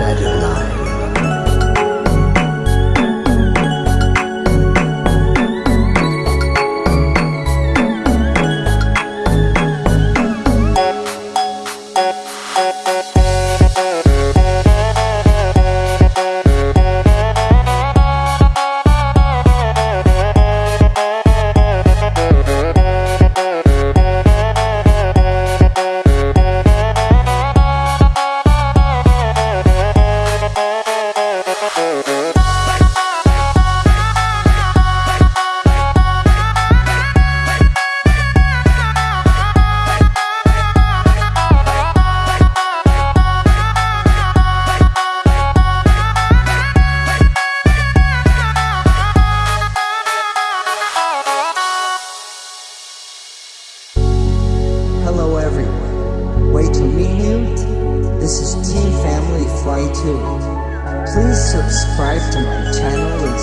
Saturday night. too. Please subscribe to my channel and